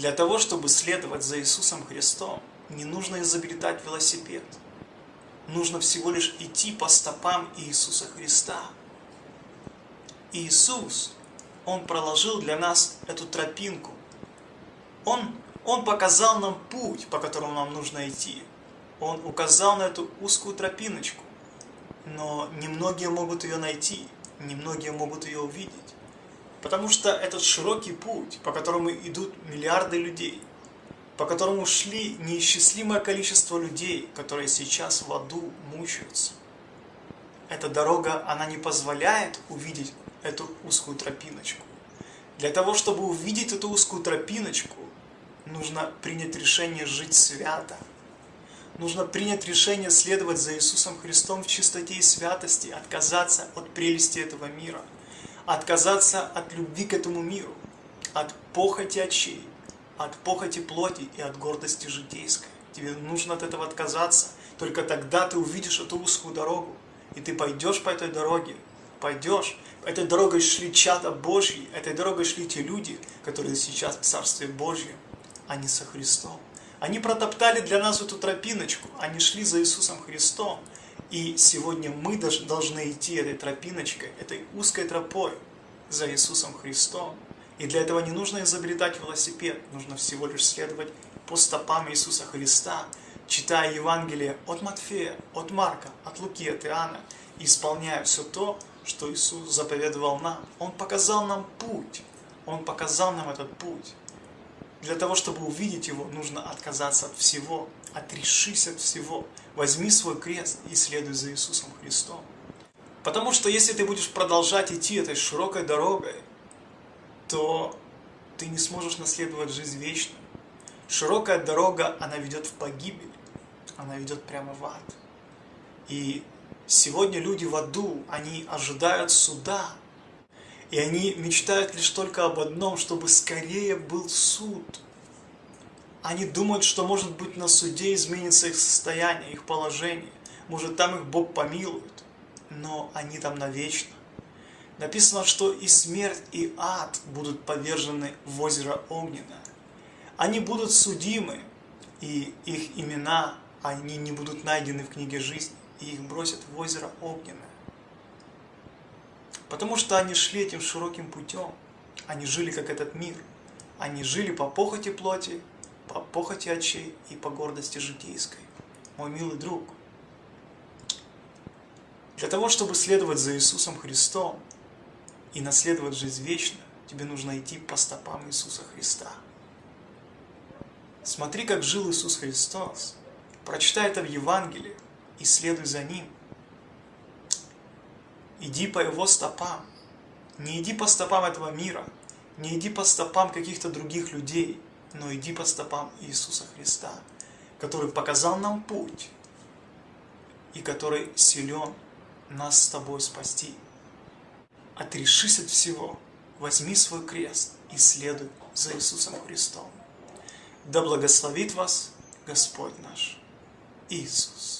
Для того, чтобы следовать за Иисусом Христом, не нужно изобретать велосипед. Нужно всего лишь идти по стопам Иисуса Христа. Иисус, Он проложил для нас эту тропинку. Он, Он показал нам путь, по которому нам нужно идти. Он указал на эту узкую тропиночку. Но немногие могут ее найти, немногие могут ее увидеть. Потому что этот широкий путь, по которому идут миллиарды людей, по которому шли неисчислимое количество людей, которые сейчас в аду мучаются. Эта дорога, она не позволяет увидеть эту узкую тропиночку. Для того, чтобы увидеть эту узкую тропиночку, нужно принять решение жить свято. Нужно принять решение следовать за Иисусом Христом в чистоте и святости, отказаться от прелести этого мира – отказаться от любви к этому миру, от похоти очей, от похоти плоти и от гордости житейской. Тебе нужно от этого отказаться. Только тогда ты увидишь эту узкую дорогу. И ты пойдешь по этой дороге. Пойдешь. Этой дорогой шли чада Божьи. Этой дорогой шли те люди, которые сейчас в Царстве Божьем, а не со Христом. Они протоптали для нас эту тропиночку. Они шли за Иисусом Христом. И сегодня мы должны идти этой тропиночкой, этой узкой тропой за Иисусом Христом. И для этого не нужно изобретать велосипед, нужно всего лишь следовать по стопам Иисуса Христа, читая Евангелие от Матфея, от Марка, от Луки, от Иоанна, исполняя все то, что Иисус заповедовал нам. Он показал нам путь, Он показал нам этот путь. Для того, чтобы увидеть его, нужно отказаться от всего, отрешись от всего. Возьми свой крест и следуй за Иисусом Христом. Потому что если ты будешь продолжать идти этой широкой дорогой, то ты не сможешь наследовать жизнь вечную. Широкая дорога, она ведет в погибель, она ведет прямо в ад. И сегодня люди в аду, они ожидают суда, и они мечтают лишь только об одном, чтобы скорее был суд. Они думают, что может быть на суде изменится их состояние, их положение. Может там их Бог помилует. Но они там навечно. Написано, что и смерть, и ад будут повержены в озеро Огненное. Они будут судимы, и их имена, они не будут найдены в книге жизни, и их бросят в озеро Огненное. Потому что они шли этим широким путем. Они жили как этот мир. Они жили по похоти плоти, по похоти очей и по гордости житейской. Мой милый друг, для того, чтобы следовать за Иисусом Христом и наследовать жизнь вечную, тебе нужно идти по стопам Иисуса Христа. Смотри, как жил Иисус Христос. Прочитай это в Евангелии и следуй за Ним – Иди по его стопам. Не иди по стопам этого мира, не иди по стопам каких-то других людей, но иди по стопам Иисуса Христа, который показал нам путь и который силен нас с тобой спасти. Отрешись от всего, возьми свой крест и следуй за Иисусом Христом. Да благословит вас Господь наш Иисус.